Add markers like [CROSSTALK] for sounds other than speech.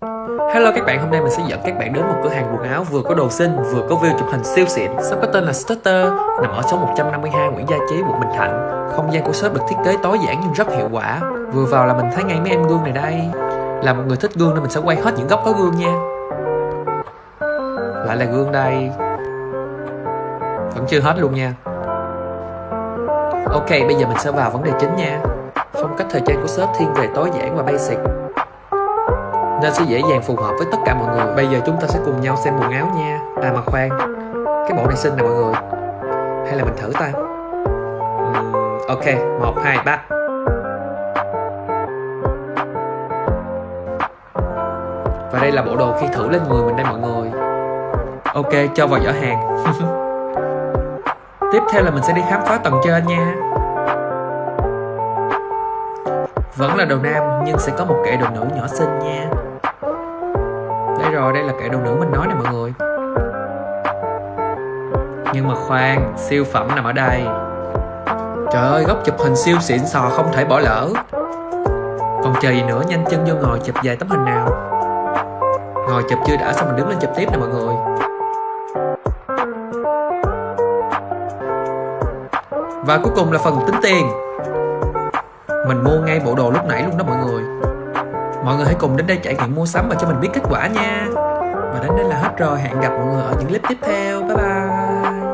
Hello các bạn, hôm nay mình sẽ dẫn các bạn đến một cửa hàng quần áo vừa có đồ xinh, vừa có view chụp hình siêu xịn. Shop có tên là Stutter, nằm ở số 152 Nguyễn Gia Chí, quận Bình Thạnh. Không gian của shop được thiết kế tối giản nhưng rất hiệu quả. Vừa vào là mình thấy ngay mấy em gương này đây. Là một người thích gương nên mình sẽ quay hết những góc có gương nha. Lại là gương đây. Vẫn chưa hết luôn nha. Ok, bây giờ mình sẽ vào vấn đề chính nha. Phong cách thời trang của shop thiên về tối giản và basic nên sẽ dễ dàng phù hợp với tất cả mọi người. Bây giờ chúng ta sẽ cùng nhau xem quần áo nha. À mà khoan. Cái bộ này xinh nè mọi người. Hay là mình thử ta? Uhm, ok. Một hai ba. Và đây là bộ đồ khi thử lên người mình đây mọi người. Ok cho vào giỏ hàng. [LAUGHS] Tiếp theo là mình sẽ đi khám phá tầng trên nha. Vẫn là đồ nam nhưng sẽ có một kệ đồ nữ nhỏ xinh nha rồi, đây là kẻ đồ nữ mình nói nè mọi người. Nhưng mà khoan, siêu phẩm nằm ở đây. Trời ơi, góc chụp hình siêu xịn sò không thể bỏ lỡ. Còn chờ gì nữa, nhanh chân vô ngồi chụp vài tấm hình nào. Ngồi chụp chưa đã, xong mình đứng lên chụp tiếp nè mọi người. Và cuối cùng là phần tính tiền. Mình mua ngay bộ đồ lúc nãy luôn đó mọi người. Mọi người hãy cùng đến đây trải nghiệm mua sắm và cho mình biết kết quả nha. Và đến đây là hết rồi. Hẹn gặp mọi người ở những clip tiếp theo. Bye bye.